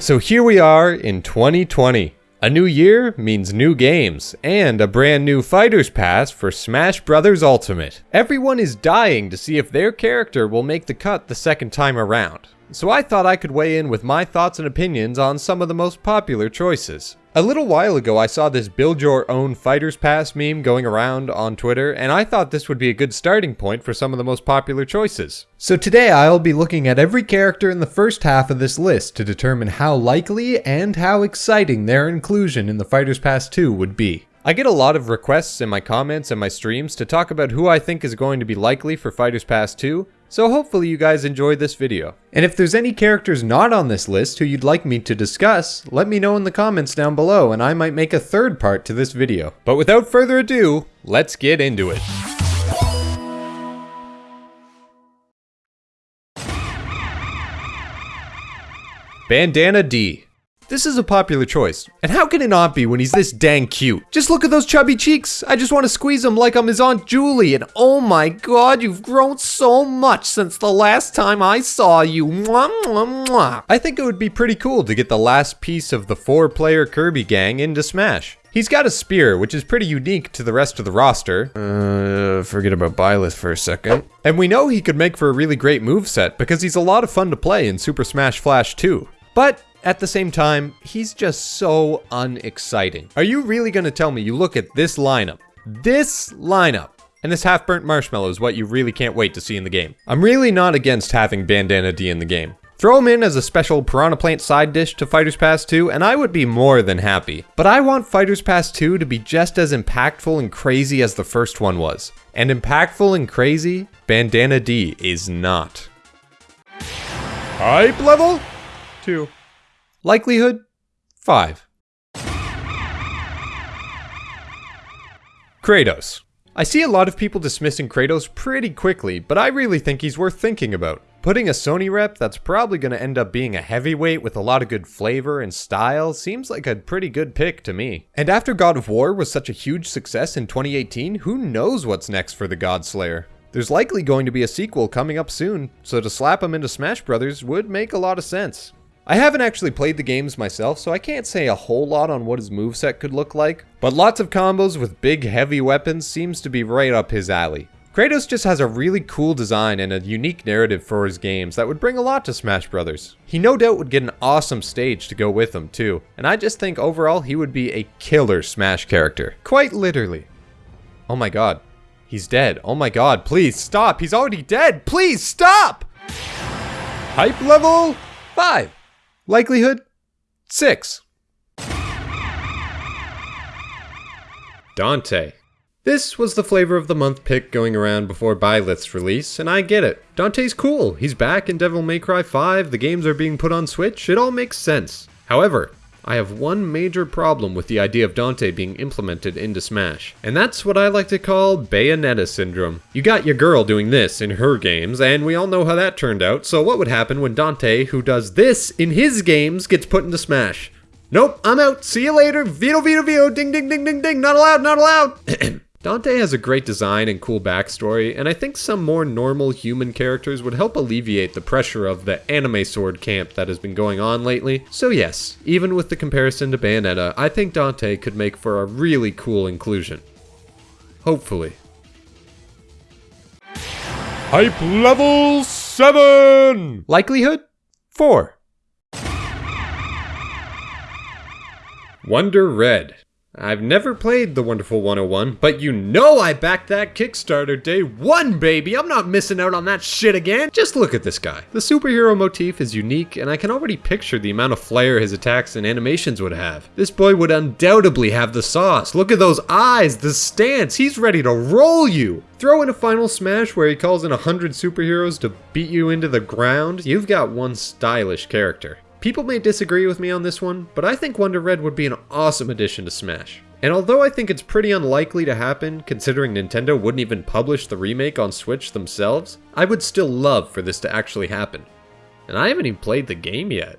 So here we are in 2020. A new year means new games, and a brand new Fighters Pass for Smash Bros. Ultimate. Everyone is dying to see if their character will make the cut the second time around. So I thought I could weigh in with my thoughts and opinions on some of the most popular choices. A little while ago I saw this build your own Fighters Pass meme going around on Twitter, and I thought this would be a good starting point for some of the most popular choices. So today I'll be looking at every character in the first half of this list to determine how likely and how exciting their inclusion in the Fighters Pass 2 would be. I get a lot of requests in my comments and my streams to talk about who I think is going to be likely for Fighters Pass 2, so hopefully you guys enjoyed this video. And if there's any characters not on this list who you'd like me to discuss, let me know in the comments down below and I might make a third part to this video. But without further ado, let's get into it. Bandana Dee. This is a popular choice, and how can it not be when he's this dang cute? Just look at those chubby cheeks. I just want to squeeze him like I'm his Aunt Julie, and oh my god, you've grown so much since the last time I saw you. Mwah, mwah, mwah. I think it would be pretty cool to get the last piece of the four-player Kirby gang into Smash. He's got a spear, which is pretty unique to the rest of the roster. Uh, forget about Byleth for a second. And we know he could make for a really great move set because he's a lot of fun to play in Super Smash Flash 2. But at the same time, he's just so unexciting. Are you really gonna tell me you look at this lineup, this lineup, and this half-burnt marshmallow is what you really can't wait to see in the game? I'm really not against having Bandana Dee in the game. Throw him in as a special Piranha Plant side dish to Fighters Pass 2 and I would be more than happy. But I want Fighters Pass 2 to be just as impactful and crazy as the first one was. And impactful and crazy, Bandana Dee is not. Hype level? 2. Likelihood 5. Kratos. I see a lot of people dismissing Kratos pretty quickly, but I really think he's worth thinking about. Putting a Sony rep that's probably going to end up being a heavyweight with a lot of good flavor and style seems like a pretty good pick to me. And after God of War was such a huge success in 2018, who knows what's next for the Godslayer? There's likely going to be a sequel coming up soon, so to slap him into Smash Brothers would make a lot of sense. I haven't actually played the games myself, so I can't say a whole lot on what his moveset could look like, but lots of combos with big heavy weapons seems to be right up his alley. Kratos just has a really cool design and a unique narrative for his games that would bring a lot to Smash Brothers. He no doubt would get an awesome stage to go with him too, and I just think overall he would be a killer Smash character. Quite literally. Oh my god. He's dead. Oh my god, please stop. He's already dead. Please stop! Hype level 5. Likelihood 6. Dante. This was the flavor of the month pick going around before Byleth's release, and I get it. Dante's cool, he's back in Devil May Cry 5, the games are being put on Switch, it all makes sense. However, I have one major problem with the idea of Dante being implemented into Smash, and that's what I like to call Bayonetta syndrome. You got your girl doing this in her games, and we all know how that turned out, so what would happen when Dante, who does this in his games, gets put into Smash? Nope, I'm out, see you later, veto veto veto, ding ding ding ding ding, not allowed, not allowed! Dante has a great design and cool backstory, and I think some more normal human characters would help alleviate the pressure of the anime sword camp that has been going on lately. So yes, even with the comparison to Bayonetta, I think Dante could make for a really cool inclusion. Hopefully. Hype level 7! Likelihood 4. Wonder Red. I've never played The Wonderful 101, but you know I backed that Kickstarter day one, baby! I'm not missing out on that shit again! Just look at this guy. The superhero motif is unique, and I can already picture the amount of flair his attacks and animations would have. This boy would undoubtedly have the sauce. Look at those eyes, the stance, he's ready to roll you! Throw in a final smash where he calls in a hundred superheroes to beat you into the ground, you've got one stylish character. People may disagree with me on this one, but I think Wonder Red would be an awesome addition to Smash. And although I think it's pretty unlikely to happen, considering Nintendo wouldn't even publish the remake on Switch themselves, I would still love for this to actually happen. And I haven't even played the game yet.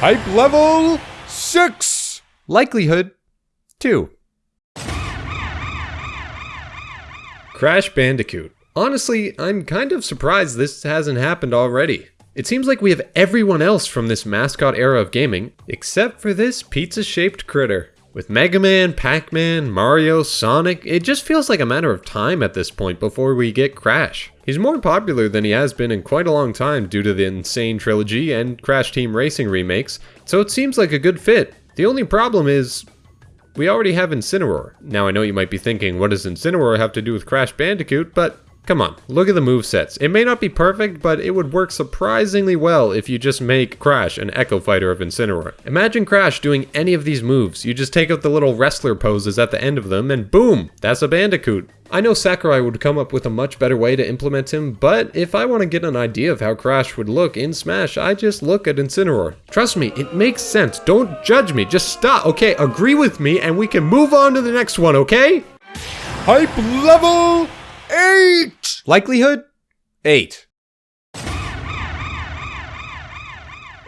Hype level 6! Likelihood 2. Crash Bandicoot. Honestly, I'm kind of surprised this hasn't happened already. It seems like we have everyone else from this mascot era of gaming, except for this pizza-shaped critter. With Mega Man, Pac-Man, Mario, Sonic, it just feels like a matter of time at this point before we get Crash. He's more popular than he has been in quite a long time due to the Insane Trilogy and Crash Team Racing remakes, so it seems like a good fit. The only problem is, we already have Incineroar. Now I know you might be thinking, what does Incineroar have to do with Crash Bandicoot, but Come on, look at the move sets. It may not be perfect, but it would work surprisingly well if you just make Crash an Echo Fighter of Incineroar. Imagine Crash doing any of these moves. You just take out the little wrestler poses at the end of them, and boom, that's a Bandicoot. I know Sakurai would come up with a much better way to implement him, but if I want to get an idea of how Crash would look in Smash, I just look at Incineroar. Trust me, it makes sense. Don't judge me, just stop. Okay, agree with me and we can move on to the next one, okay? Hype level Eight! Likelihood? Eight.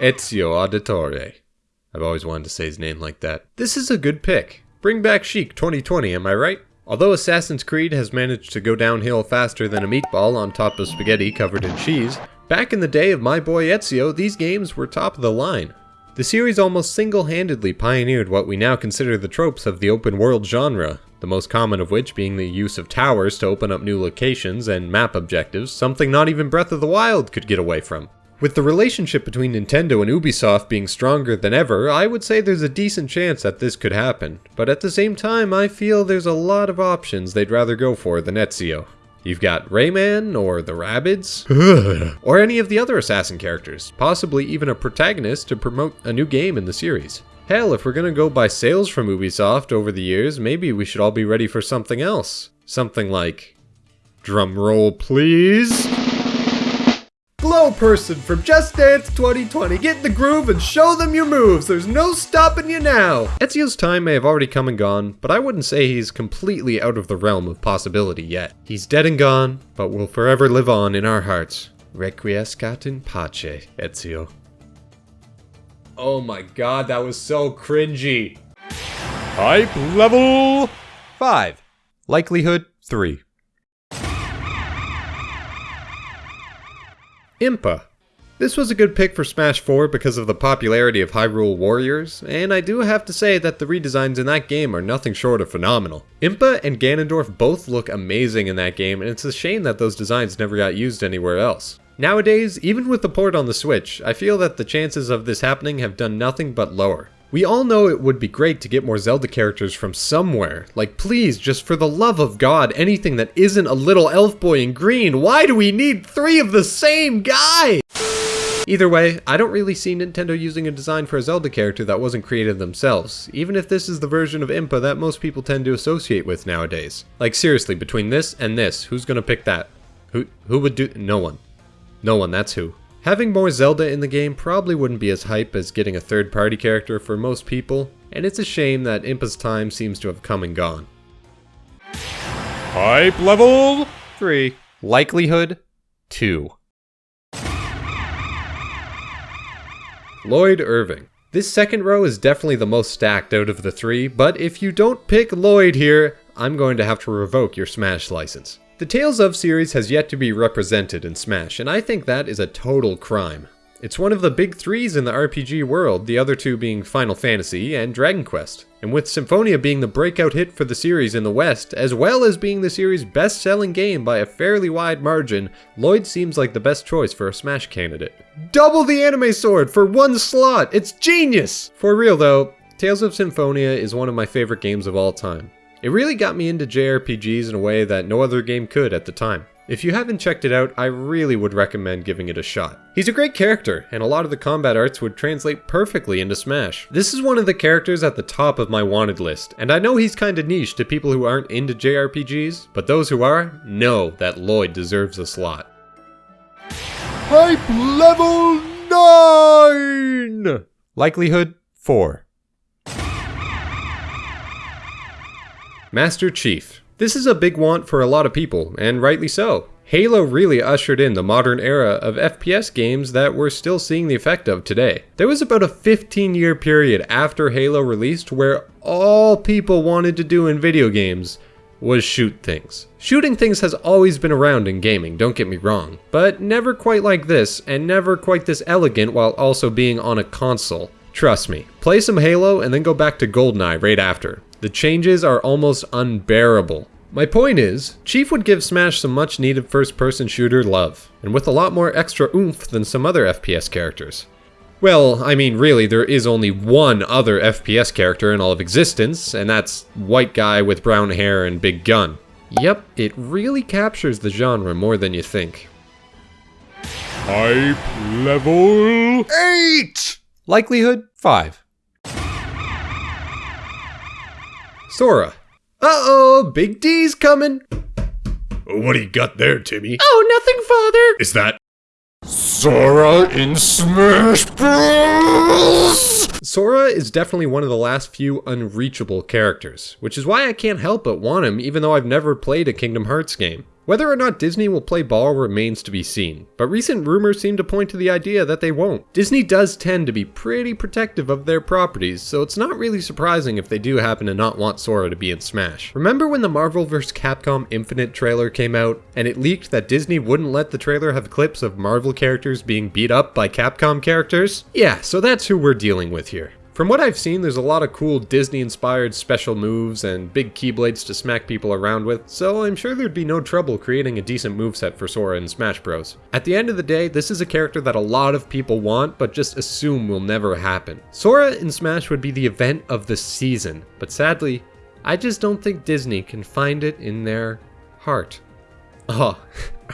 Ezio Auditore. I've always wanted to say his name like that. This is a good pick. Bring back Chic 2020, am I right? Although Assassin's Creed has managed to go downhill faster than a meatball on top of spaghetti covered in cheese, back in the day of my boy Ezio, these games were top of the line. The series almost single-handedly pioneered what we now consider the tropes of the open world genre, the most common of which being the use of towers to open up new locations and map objectives, something not even Breath of the Wild could get away from. With the relationship between Nintendo and Ubisoft being stronger than ever, I would say there's a decent chance that this could happen, but at the same time I feel there's a lot of options they'd rather go for than Ezio. You've got Rayman, or the Rabbids, or any of the other assassin characters, possibly even a protagonist to promote a new game in the series. Hell, if we're gonna go by sales from Ubisoft over the years, maybe we should all be ready for something else. Something like... Drumroll please! Glow person from Just Dance 2020. Get in the groove and show them your moves. There's no stopping you now. Ezio's time may have already come and gone, but I wouldn't say he's completely out of the realm of possibility yet. He's dead and gone, but will forever live on in our hearts. Requiescat in pace, Ezio. Oh my god, that was so cringy. Hype level 5. Likelihood 3. Impa. This was a good pick for Smash 4 because of the popularity of Hyrule Warriors, and I do have to say that the redesigns in that game are nothing short of phenomenal. Impa and Ganondorf both look amazing in that game, and it's a shame that those designs never got used anywhere else. Nowadays, even with the port on the Switch, I feel that the chances of this happening have done nothing but lower. We all know it would be great to get more Zelda characters from somewhere. Like, please, just for the love of God, anything that isn't a little elf boy in green. Why do we need three of the same guy? Either way, I don't really see Nintendo using a design for a Zelda character that wasn't created themselves, even if this is the version of Impa that most people tend to associate with nowadays. Like seriously, between this and this, who's gonna pick that? Who, who would do- no one. No one, that's who. Having more Zelda in the game probably wouldn't be as hype as getting a third party character for most people, and it's a shame that Impa's time seems to have come and gone. Hype level 3. Likelihood 2. Lloyd Irving. This second row is definitely the most stacked out of the three, but if you don't pick Lloyd here, I'm going to have to revoke your Smash license. The Tales of series has yet to be represented in Smash, and I think that is a total crime. It's one of the big threes in the RPG world, the other two being Final Fantasy and Dragon Quest. And with Symphonia being the breakout hit for the series in the West, as well as being the series' best-selling game by a fairly wide margin, Lloyd seems like the best choice for a Smash candidate. Double the anime sword for one slot! It's genius! For real though, Tales of Symphonia is one of my favorite games of all time. It really got me into JRPGs in a way that no other game could at the time. If you haven't checked it out, I really would recommend giving it a shot. He's a great character, and a lot of the combat arts would translate perfectly into Smash. This is one of the characters at the top of my wanted list, and I know he's kinda niche to people who aren't into JRPGs, but those who are, know that Lloyd deserves a slot. Hype level 9! Likelihood 4. Master Chief. This is a big want for a lot of people, and rightly so. Halo really ushered in the modern era of FPS games that we're still seeing the effect of today. There was about a 15 year period after Halo released where all people wanted to do in video games was shoot things. Shooting things has always been around in gaming, don't get me wrong, but never quite like this, and never quite this elegant while also being on a console. Trust me, play some Halo and then go back to GoldenEye right after. The changes are almost unbearable. My point is, Chief would give Smash some much needed first person shooter love, and with a lot more extra oomph than some other FPS characters. Well, I mean, really, there is only one other FPS character in all of existence, and that's white guy with brown hair and big gun. Yep, it really captures the genre more than you think. Hype level 8! Likelihood 5. Sora. Uh-oh, Big D's coming. Oh, what do you got there, Timmy? Oh, nothing, father. Is that Sora in Smash Bros? Sora is definitely one of the last few unreachable characters, which is why I can't help but want him even though I've never played a Kingdom Hearts game. Whether or not Disney will play ball remains to be seen, but recent rumors seem to point to the idea that they won't. Disney does tend to be pretty protective of their properties, so it's not really surprising if they do happen to not want Sora to be in Smash. Remember when the Marvel vs. Capcom Infinite trailer came out, and it leaked that Disney wouldn't let the trailer have clips of Marvel characters being beat up by Capcom characters? Yeah, so that's who we're dealing with here. From what I've seen, there's a lot of cool Disney-inspired special moves and big keyblades to smack people around with, so I'm sure there'd be no trouble creating a decent moveset for Sora in Smash Bros. At the end of the day, this is a character that a lot of people want, but just assume will never happen. Sora in Smash would be the event of the season, but sadly, I just don't think Disney can find it in their heart. Oh,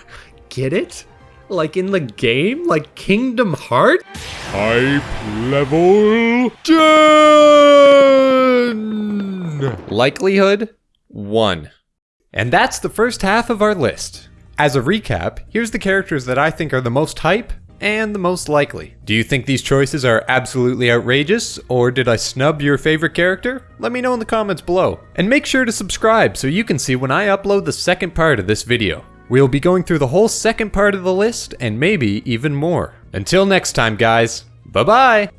get it? Like in the game? Like Kingdom Hearts? Hype level 10! Likelihood 1. And that's the first half of our list. As a recap, here's the characters that I think are the most hype and the most likely. Do you think these choices are absolutely outrageous, or did I snub your favorite character? Let me know in the comments below. And make sure to subscribe so you can see when I upload the second part of this video. We'll be going through the whole second part of the list and maybe even more. Until next time, guys, bye bye!